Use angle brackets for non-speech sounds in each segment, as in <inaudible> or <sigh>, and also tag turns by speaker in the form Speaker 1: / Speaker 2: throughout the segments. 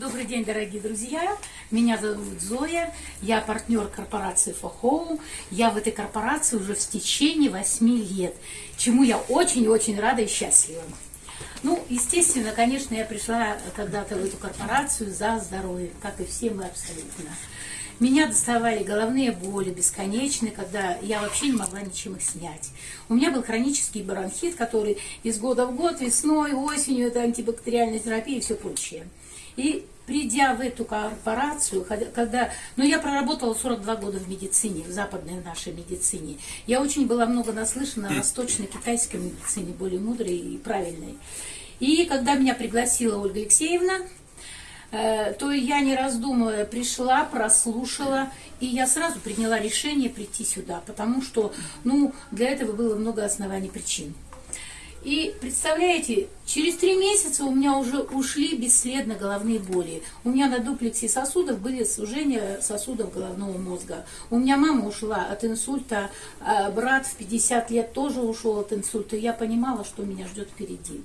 Speaker 1: Добрый день, дорогие друзья. Меня зовут Зоя. Я партнер корпорации Фохоу. Я в этой корпорации уже в течение 8 лет, чему я очень-очень рада и счастлива. Ну, естественно, конечно, я пришла когда-то в эту корпорацию за здоровье, как и все мы абсолютно. Меня доставали головные боли бесконечные, когда я вообще не могла ничем их снять. У меня был хронический бронхит, который из года в год, весной, осенью, это антибактериальная терапия и все прочее. И придя в эту корпорацию, когда, ну я проработала 42 года в медицине, в западной нашей медицине, я очень была много наслышана о восточной китайской медицине, более мудрой и правильной. И когда меня пригласила Ольга Алексеевна, э, то я, не раздумывая, пришла, прослушала, и я сразу приняла решение прийти сюда, потому что, ну, для этого было много оснований причин. И представляете, через три месяца у меня уже ушли бесследно головные боли. У меня на дуплексе сосудов были сужения сосудов головного мозга. У меня мама ушла от инсульта, а брат в 50 лет тоже ушел от инсульта. Я понимала, что меня ждет впереди.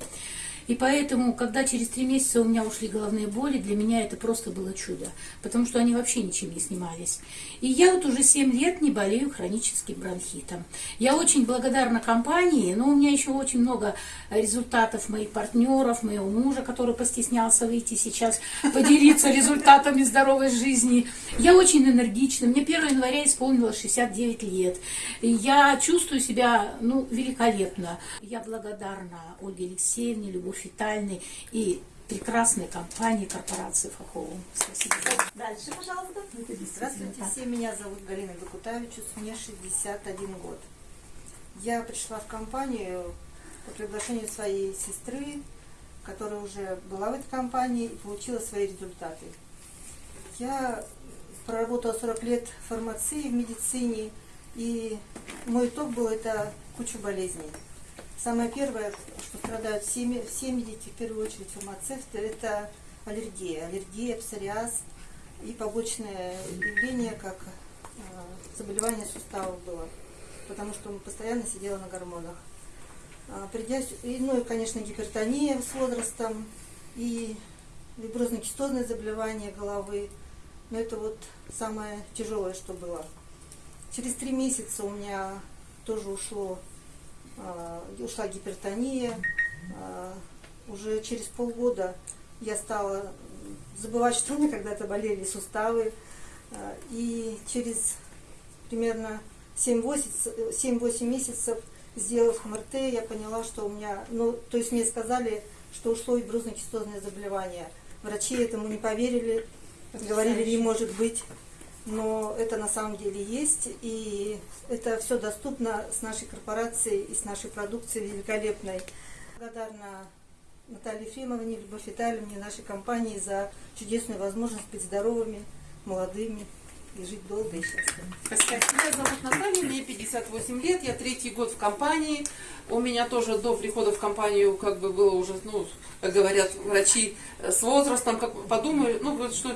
Speaker 1: И поэтому, когда через три месяца у меня ушли головные боли, для меня это просто было чудо, потому что они вообще ничем не снимались. И я вот уже 7 лет не болею хроническим бронхитом. Я очень благодарна компании, но у меня еще очень много результатов моих партнеров, моего мужа, который постеснялся выйти сейчас, поделиться результатами здоровой жизни. Я очень энергична. Мне 1 января исполнилось 69 лет. Я чувствую себя ну, великолепно. Я благодарна Ольге Алексеевне, Любовь Витальной и прекрасной компании корпорации Фахову. Спасибо.
Speaker 2: Дальше, пожалуйста. Здравствуйте, все. Меня зовут Галина Бекутавичус, мне 61 год. Я пришла в компанию по приглашению своей сестры, которая уже была в этой компании и получила свои результаты. Я проработала 40 лет в фармации, в медицине, и мой итог был это куча болезней. Самое первое, что страдают все, все медики, в первую очередь фармацевты, это аллергия. Аллергия, псориаз и побочное явление, как э, заболевание суставов было, потому что он постоянно сидела на гормонах. А, придя, ну и, конечно, гипертония с возрастом, и фиброзно-кистозное заболевание головы. Но это вот самое тяжелое, что было. Через три месяца у меня тоже ушло ушла гипертония. А, уже через полгода я стала забывать, что у меня когда-то болели суставы. А, и через примерно 7-8 месяцев, сделав МРТ, я поняла, что у меня, ну, то есть мне сказали, что ушло и брюзно-кистозное заболевание. Врачи этому не поверили, говорили, не может быть но это на самом деле есть, и это все доступно с нашей корпорацией и с нашей продукцией великолепной. Благодарна Наталье Ефремовне, Любовь Витальевне, нашей компании за чудесную возможность быть здоровыми, молодыми и жить долго и счастливо.
Speaker 3: Меня зовут Наталья, мне 58 лет, я третий год в компании. У меня тоже до прихода в компанию как бы было уже, ну, как говорят врачи, с возрастом, как подумали, ну, что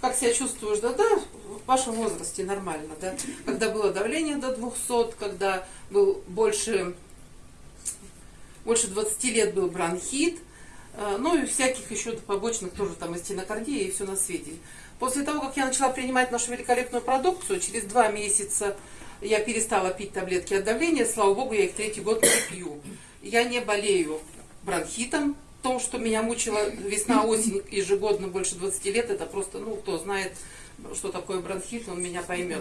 Speaker 3: как себя чувствуешь, да, да, в вашем возрасте нормально, да, когда было давление до 200, когда был больше, больше 20 лет был бронхит, э, ну и всяких еще побочных тоже там и стенокардия и все на свете. После того, как я начала принимать нашу великолепную продукцию, через два месяца я перестала пить таблетки от давления, слава богу, я их третий год не пью. Я не болею бронхитом, то, что меня мучила весна-осень ежегодно больше 20 лет, это просто, ну, кто знает, что такое бронхит, он меня поймет.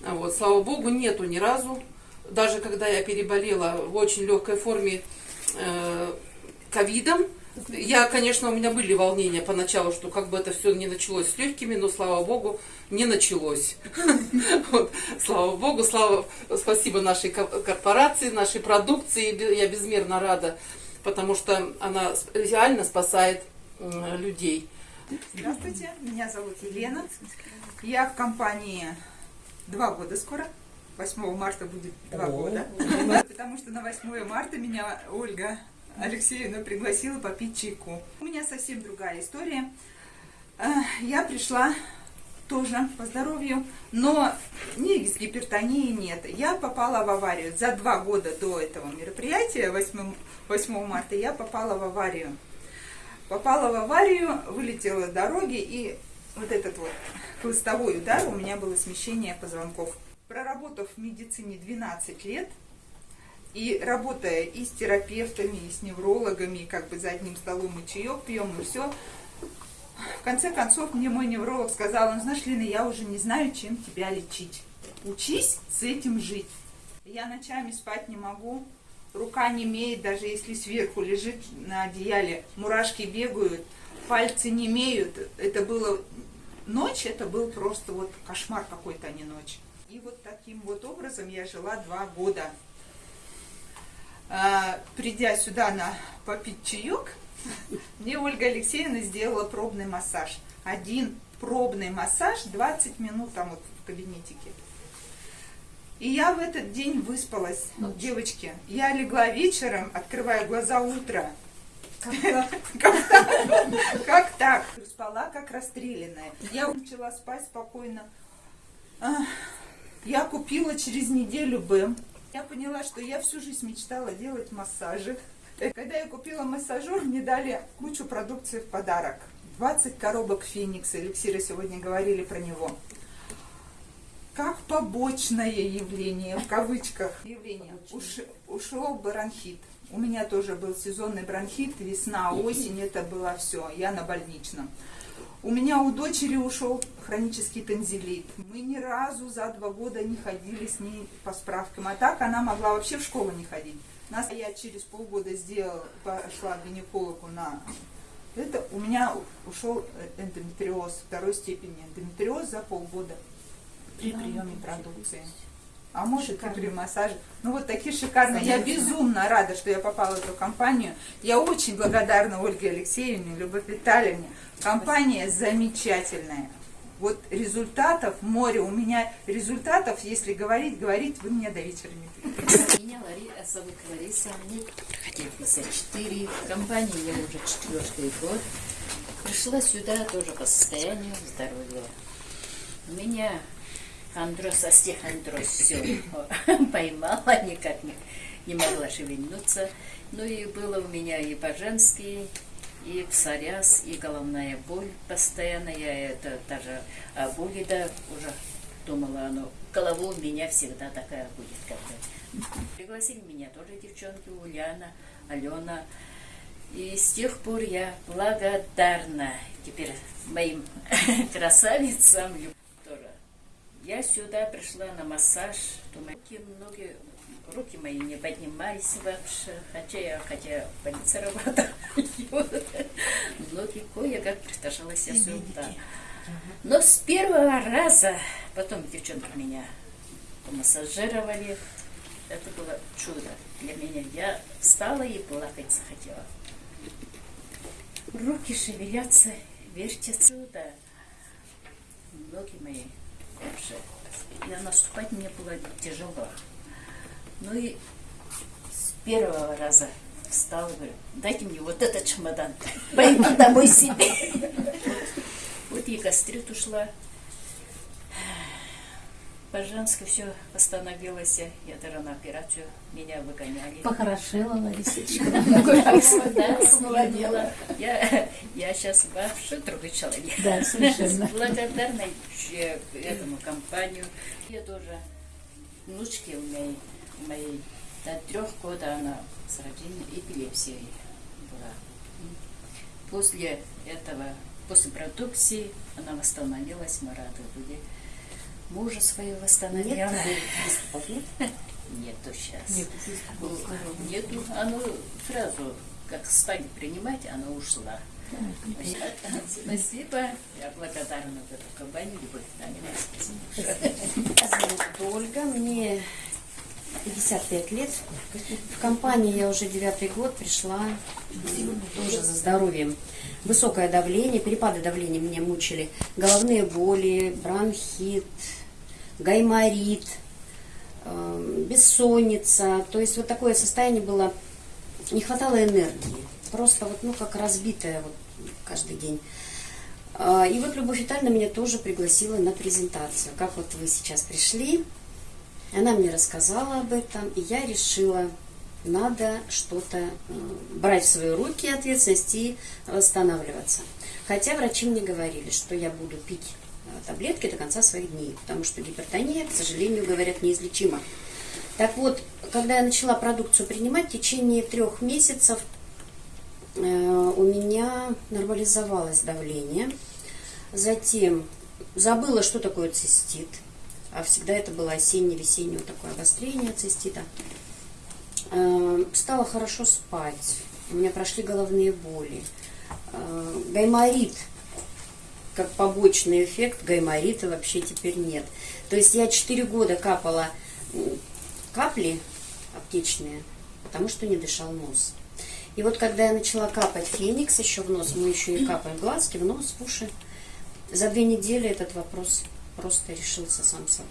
Speaker 3: Вот, слава богу, нету ни разу. Даже когда я переболела в очень легкой форме э, ковидом, я, конечно, у меня были волнения поначалу, что как бы это все не началось с легкими, но, слава богу, не началось. <laughs> Слава богу, слава, спасибо нашей корпорации, нашей продукции, я безмерно рада потому что она реально спасает людей.
Speaker 4: Здравствуйте, меня зовут Елена. Я в компании два года скоро. 8 марта будет два года. Потому что на 8 марта меня Ольга Алексеевна пригласила попить чайку. У меня совсем другая история. Э, я пришла тоже по здоровью, но ни с гипертонией нет. Я попала в аварию. За два года до этого мероприятия, 8, 8 марта, я попала в аварию. попала в аварию, вылетела с дороги, и вот этот вот хлыстовой удар, у меня было смещение позвонков. Проработав в медицине 12 лет, и работая и с терапевтами, и с неврологами, как бы за одним столом и чаек пьем, и все, в конце концов мне мой невролог сказал, ну знаешь, Лина, я уже не знаю, чем тебя лечить. Учись с этим жить. Я ночами спать не могу, рука не имеет, даже если сверху лежит на одеяле, мурашки бегают, пальцы не имеют. Это было ночь, это был просто вот кошмар какой-то, а не ночь. И вот таким вот образом я жила два года. А, придя сюда на попить чаек, мне Ольга Алексеевна сделала пробный массаж. Один пробный массаж, 20 минут там вот в кабинетике. И я в этот день выспалась, девочки. Я легла вечером, открывая глаза утро. <laughs> Как так? Спала как расстрелянная. Я начала спать спокойно. Я купила через неделю БЭМ. Я поняла, что я всю жизнь мечтала делать массажи. Э, Когда я купила массажер, мне дали кучу продукции в подарок. 20 коробок Феникса, эликсира сегодня говорили про него. Как побочное явление, в кавычках, явление, уш- ушел бронхит. У меня тоже был сезонный бронхит, весна, осень, это было все, я на больничном. У меня у дочери ушел хронический танзелит. Мы ни разу за два года не ходили с ней по справкам. А так она могла вообще в школу не ходить. Нас я через полгода сделала, пошла к гинекологу на это. У меня ушел эндометриоз второй степени. Эндометриоз за полгода при приеме продукции. А может и при массаже. Ну вот такие шикарные. Я безумно рада, что я попала в эту компанию. Я очень благодарна Ольге Алексеевне, Любовь Витальевне. Компания замечательная. Вот результатов море. У меня результатов, если говорить, говорить, вы мне до вечера не будете.
Speaker 5: Меня Лари, зовут Лариса, мне 54, в компании я уже четвертый год. Пришла сюда тоже по состоянию здоровья. У меня андроз, остеохондроз все <laughs> поймала, никак не, не могла шевельнуться. Ну и было у меня и по-женски, и псориаз, и головная боль постоянно. Я это даже о боли, да, уже думала, оно, голова у меня всегда такая будет как-то. Пригласили меня тоже девчонки, Ульяна, Алена. И с тех пор я благодарна теперь моим <laughs> красавицам тоже. Я сюда пришла на массаж, думаю, ноги, руки мои не поднимались вообще, хотя я, хотя <laughs> в больнице работаю, ноги кое-как притащилась я сюда. Но с первого раза, потом девчонки меня помассажировали, это было чудо для меня. Я встала и плакать захотела. Руки шевелятся, вертятся сюда. Ноги мои вообще. Я наступать мне было тяжело. Ну и с первого раза встала, говорю, дайте мне вот этот чемодан, пойду домой себе. Вот и гастрит ушла. По-женски все восстановилось. Я даже на операцию меня выгоняли.
Speaker 1: Похорошела, Ларисочка. <laughs>
Speaker 5: Сменила. Я, сейчас вообще другой человек.
Speaker 1: Да, совершенно. <laughs>
Speaker 5: Благодарна этому компанию. Я тоже внучки у у моей до трех года она с рождения эпилепсией была. После этого, после продукции она восстановилась, мы рады были. Мужа своего восстановила. Нету сейчас. Нету. Оно сразу, как стали принимать, оно ушла. Спасибо. Я благодарна за эту компанию. Любовь
Speaker 6: Ольга, мне 55 лет. В компании я уже девятый год пришла тоже за здоровьем. Высокое давление, перепады давления меня мучили. Головные боли, бронхит, гайморит, э, бессонница. То есть вот такое состояние было, не хватало энергии. Просто вот, ну, как разбитая вот каждый день. А, И вот Любовь Витальевна меня тоже пригласила на презентацию. Как вот вы сейчас пришли, она мне рассказала об этом, и я решила надо что-то э, брать в свои руки ответственность и восстанавливаться. Хотя врачи мне говорили, что я буду пить э, таблетки до конца своих дней, потому что гипертония, к сожалению, говорят, неизлечима. Так вот, когда я начала продукцию принимать, в течение трех месяцев э, у меня нормализовалось давление. Затем забыла, что такое цистит. А всегда это было осенне-весеннее вот такое обострение цистита. Э, Стало хорошо спать. У меня прошли головные боли. Э, Гайморит, как побочный эффект, гайморита вообще теперь нет. То есть я 4 года капала капли аптечные, потому что не дышал нос. И вот когда я начала капать феникс еще в нос, мы еще и капаем глазки, в нос, в уши, за две недели этот вопрос просто решился сам собой.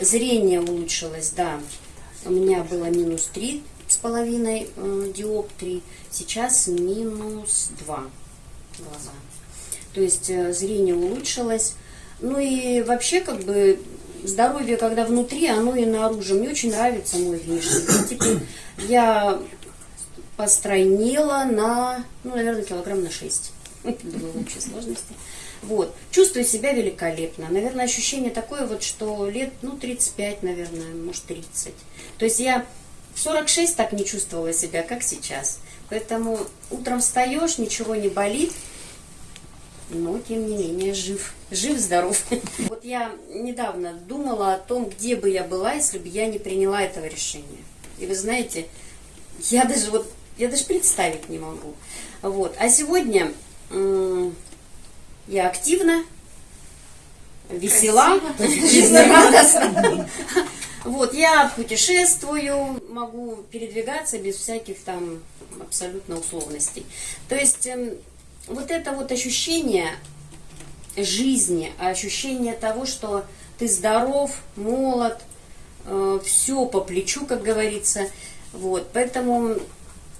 Speaker 6: Зрение улучшилось, да. У меня было минус три с половиной э, диоптрий, сейчас минус два глаза. То есть э, зрение улучшилось. Ну и вообще как бы здоровье, когда внутри, оно и наружу. Мне очень нравится мой внешний вид. Теперь я постройнела на, ну, наверное, килограмм на 6. В общей сложности. Вот. Чувствую себя великолепно. Наверное, ощущение такое вот, что лет, ну, 35, наверное, может, 30. То есть я в 46 так не чувствовала себя, как сейчас. Поэтому утром встаешь, ничего не болит, но, тем не менее, жив. Жив-здоров. <laughs> Вот я недавно думала о том, где бы я была, если бы я не приняла этого решения. И вы знаете, я даже вот, я даже представить не могу. Вот. А сегодня я активна, весела, <laughs> жизнерадостна. Вот, я путешествую, могу передвигаться без всяких там абсолютно условностей. То есть эм, вот это вот ощущение жизни, ощущение того, что ты здоров, молод, все по плечу, как говорится. Вот, поэтому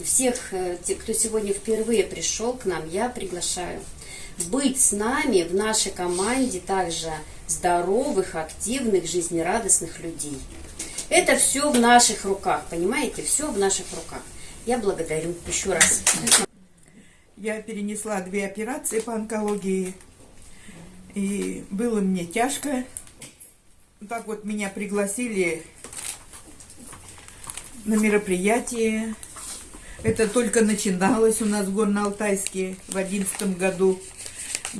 Speaker 6: всех, э, кто сегодня впервые пришел к нам, я приглашаю быть с нами в нашей команде также здоровых, активных, жизнерадостных людей. Это все в наших руках, понимаете? Все в наших руках. Я благодарю еще раз.
Speaker 7: Я перенесла две операции по онкологии, и было мне тяжко. Так вот меня пригласили на мероприятие. Это только начиналось у нас в Горно-Алтайске в одиннадцатом году.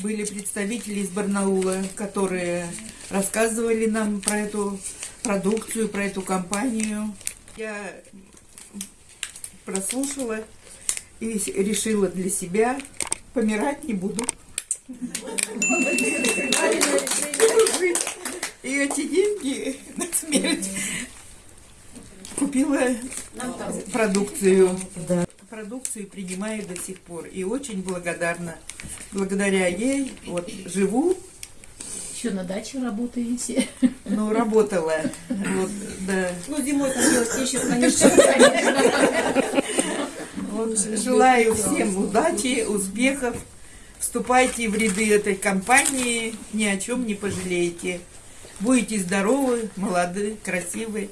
Speaker 7: Были представители из Барнаула, которые рассказывали нам про эту продукцию, про эту компанию. Я прослушала и решила для себя, помирать не буду. И эти деньги на смерть купила продукцию. Продукцию принимаю до сих пор. И очень благодарна. Благодаря ей вот живу,
Speaker 1: Еще на даче работаете.
Speaker 7: но работала. Вот, да.
Speaker 8: Ну, зимой там делать еще, конечно. <laughs>
Speaker 7: Вот, желаю всем удачи, успехов. Вступайте в ряды этой компании, ни о чем не пожалеете. Будете здоровы, молоды, красивы.